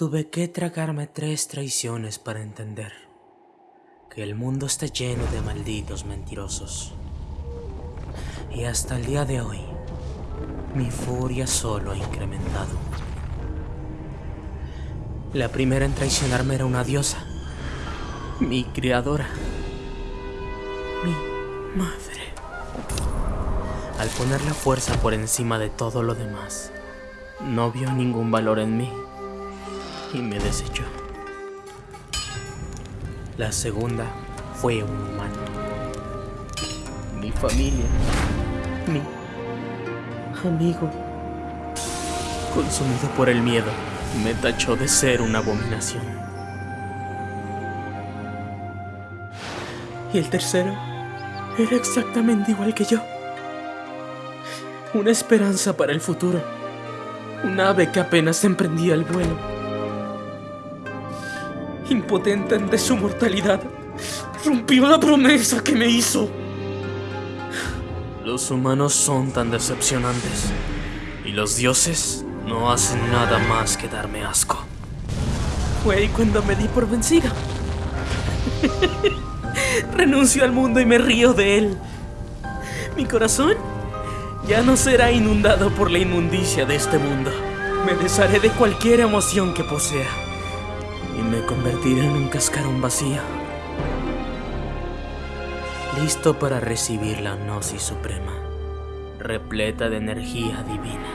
Tuve que tragarme tres traiciones para entender que el mundo está lleno de malditos mentirosos. Y hasta el día de hoy, mi furia solo ha incrementado. La primera en traicionarme era una diosa, mi criadora, mi madre. Al poner la fuerza por encima de todo lo demás, no vio ningún valor en mí y me desechó. La segunda fue un humano. Mi familia, mi amigo, consumido por el miedo, me tachó de ser una abominación. Y el tercero era exactamente igual que yo. Una esperanza para el futuro. Un ave que apenas emprendía el vuelo. Impotente ante su mortalidad, rompió la promesa que me hizo. Los humanos son tan decepcionantes y los dioses no hacen nada más que darme asco. Fue ahí cuando me di por vencida. Renuncio al mundo y me río de él. Mi corazón ya no será inundado por la inmundicia de este mundo. Me desharé de cualquier emoción que posea y me convertiré en un cascarón vacío. Listo para recibir la gnosis suprema, repleta de energía divina.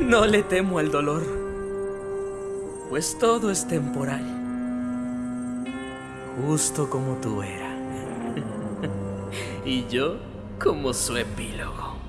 No le temo al dolor, pues todo es temporal, justo como tú eras, y yo como su epílogo.